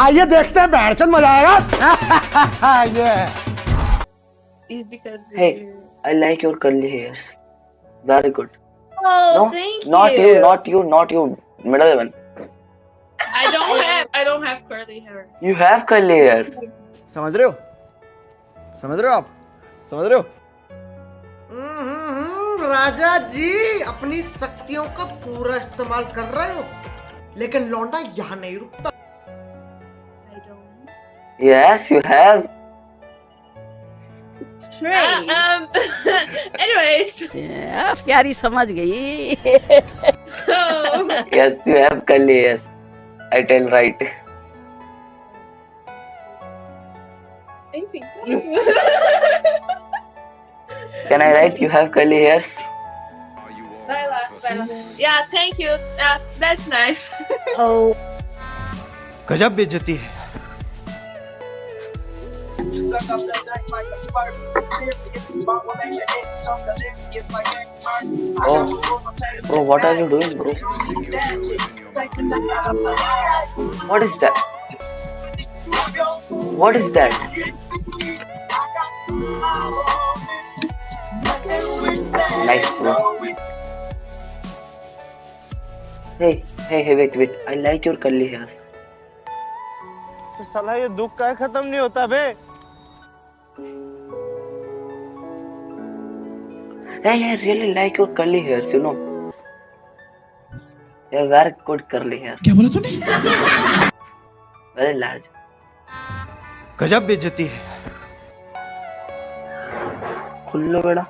आइए देखते हैं बैठचंद मज़ा आएगा ये Hey. I like your curly hairs. Very good. Oh, No, thank not you. you, not you, not you. Middle one. I don't have. I don't have curly hair. You have curly hairs. समझ रहे हो समझ रहे हो आप समझ रहे हो हम्म, राजा जी अपनी शक्तियों का पूरा इस्तेमाल कर रहे हो लेकिन लौंडा यहाँ नहीं रुकता. Yes, you have. Uh, um. anyways. आ, प्यारी समझ गई Oh. Yes, you have curly hairs. I tell right. Thank you. Can I write you have curly hairs? Lila, Lila. Yeah, thank you. Uh, that's nice. ओ गजब बेइज्जती है Oh, bro, what are you doing, bro? What is that? What is that? Nice, bro. Hey, hey, hey, wait, wait. I like your curly hairs. साला ये दुख का खत्म नहीं होता बे Hey, I really like your curly hairs, you know. You have very good curly hairs. क्या बोला तूने Very large. गजब बेइज्जती है खुल्लो बेड़ा